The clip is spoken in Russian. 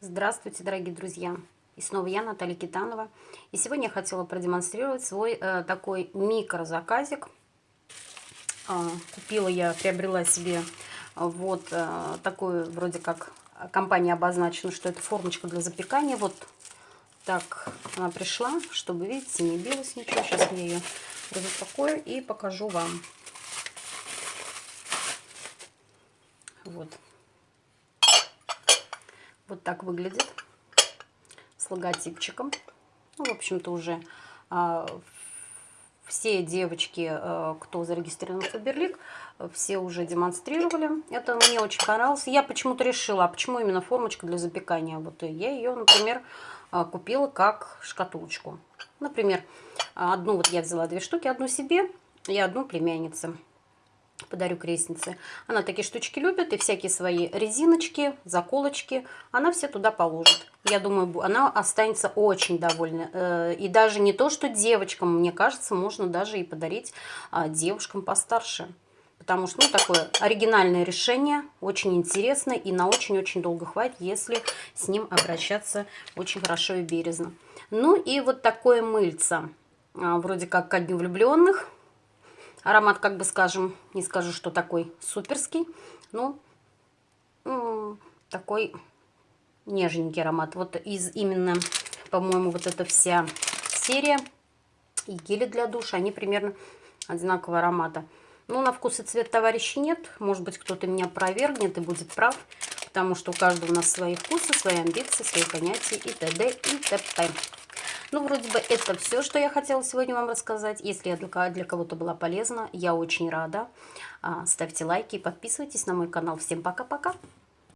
Здравствуйте, дорогие друзья! И снова я, Наталья Китанова. И сегодня я хотела продемонстрировать свой э, такой микрозаказик. Э, купила я, приобрела себе вот э, такую, вроде как компания обозначена, что это формочка для запекания. Вот так она пришла, чтобы, видите, не билась ничего. Сейчас я ее разупакую и покажу вам. Вот. Вот так выглядит с логотипчиком. Ну, в общем-то, уже а, все девочки, а, кто зарегистрирован в Фаберлик, все уже демонстрировали. Это мне очень понравилось. Я почему-то решила, а почему именно формочка для запекания? Вот я ее, например, а, купила как шкатулочку. Например, одну вот я взяла две штуки, одну себе и одну племяннице подарю крестнице. Она такие штучки любит, и всякие свои резиночки, заколочки, она все туда положит. Я думаю, она останется очень довольна. Э, и даже не то, что девочкам, мне кажется, можно даже и подарить а, девушкам постарше. Потому что, ну, такое оригинальное решение, очень интересно и на очень-очень долго хватит, если с ним обращаться очень хорошо и бережно. Ну и вот такое мыльце, а, вроде как ко дню влюбленных, Аромат, как бы скажем, не скажу, что такой суперский, но такой нежненький аромат. Вот из именно, по-моему, вот эта вся серия и гели для душа, они примерно одинакового аромата. Ну, на вкус и цвет товарищей нет. Может быть, кто-то меня опровергнет и будет прав, потому что у каждого у нас свои вкусы, свои амбиции, свои понятия и т.д. и т.п. Ну, вроде бы это все, что я хотела сегодня вам рассказать. Если я для, кого-то была полезна, я очень рада. А, ставьте лайки и подписывайтесь на мой канал. Всем пока-пока!